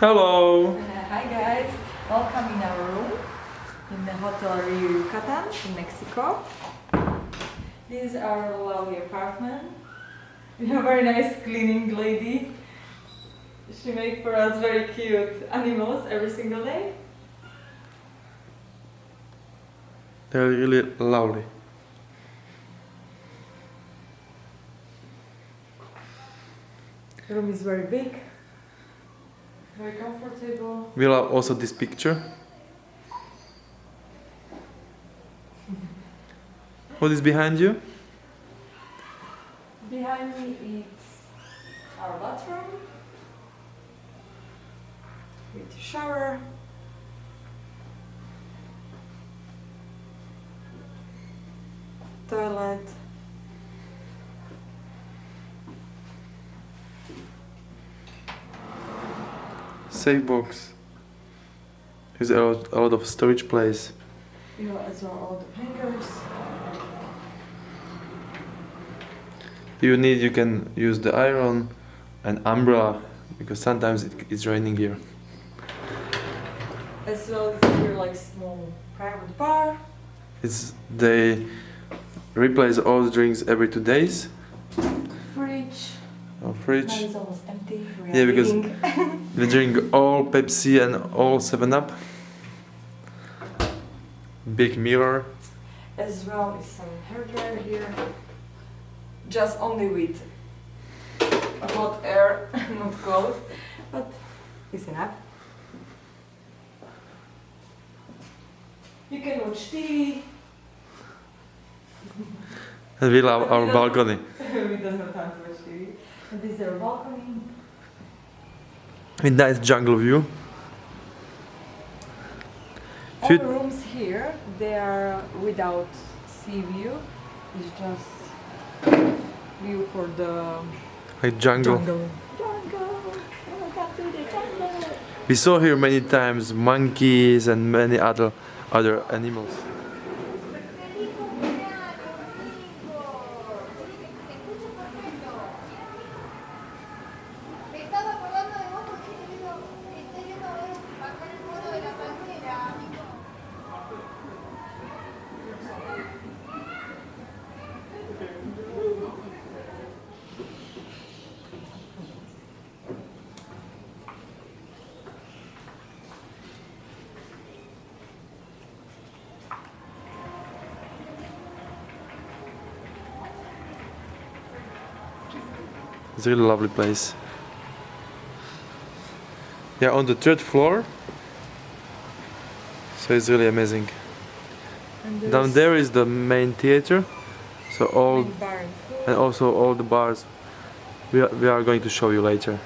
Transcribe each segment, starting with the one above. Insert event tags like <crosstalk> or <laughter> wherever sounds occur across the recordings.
Hello. <laughs> Hi guys, welcome in our room in the Hotel Riu Yucatan in Mexico. This is our lovely apartment. We have a very nice cleaning lady. She makes for us very cute animals every single day. They're really lovely. The room is very big, very comfortable. We love also this picture. What is behind you? Behind me is our bathroom with shower. Toilet. Safe box. There's a lot, a lot of storage place. You know, as well all the hangers. You need, you can use the iron and umbrella because sometimes it, it's raining here. As well as here like small private bar. It's they replace all the drinks every two days. Fridge. Or fridge. Now it's almost empty. Yeah, because- <laughs> We drink all Pepsi and all Seven Up. Big mirror. as well as some hair dryer here. Just only with hot air, <laughs> not cold, but it's enough. You can watch TV. And we love our <laughs> balcony. <laughs> we don't have time to watch TV. And this is our balcony. With nice jungle view. All Should- the rooms here, they are without sea view. It's just view for the Like jungle. jungle. Jungle! Oh Welcome to the jungle! We saw here many times monkeys and many other other animals. It's a really lovely place. Yeah, on the third floor. So it's really amazing. Down there is the main theater. So all and also all the bars we are, we are going to show you later.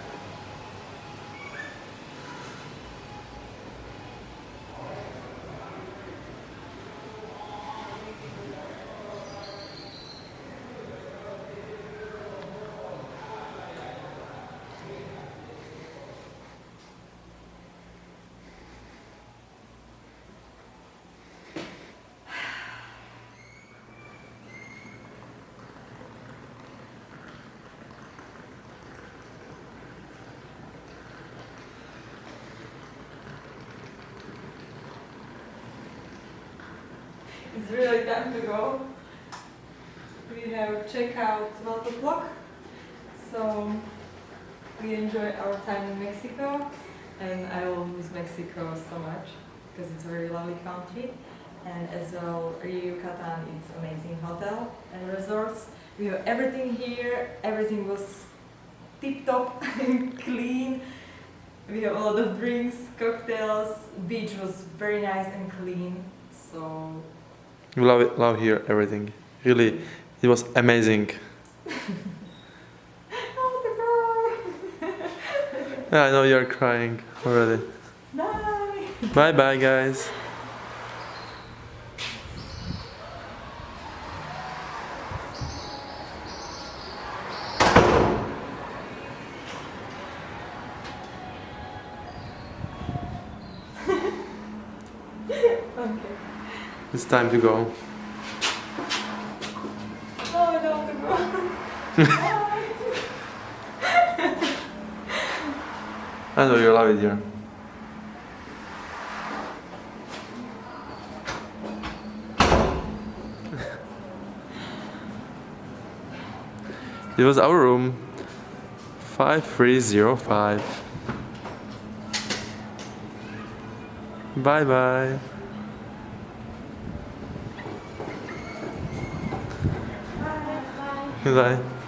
It's really time to go. We have checkout 12 o'clock. So we enjoy our time in Mexico and I will miss Mexico so much because it's a very lovely country. And as well, Yucatan is amazing hotel and resorts. We have everything here. Everything was tip top and <laughs> clean. We have a lot of drinks, cocktails. Beach was very nice and clean. So We love it, love here everything. Really, it was amazing. The <laughs> girl! Yeah, I know you're crying already. Bye! Bye bye, guys. <laughs> Okay. It's time to go. No, I don't want to go. I know you love it here. it was our room 5305. Bye bye. Bye.